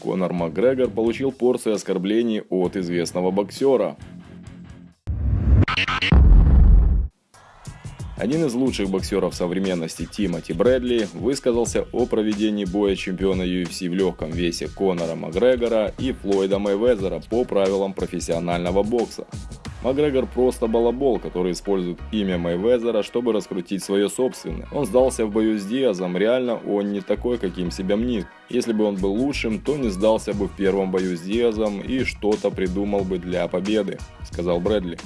Конор Макгрегор получил порцию оскорблений от известного боксера. Один из лучших боксеров современности Тимоти Брэдли высказался о проведении боя чемпиона UFC в легком весе Конора Макгрегора и Флойда Мэйвезера по правилам профессионального бокса. Макгрегор просто балабол, который использует имя Мэйвезера, чтобы раскрутить свое собственное. Он сдался в бою с Диазом, реально он не такой, каким себя мнит. Если бы он был лучшим, то не сдался бы в первом бою с Диазом и что-то придумал бы для победы, сказал Брэдли.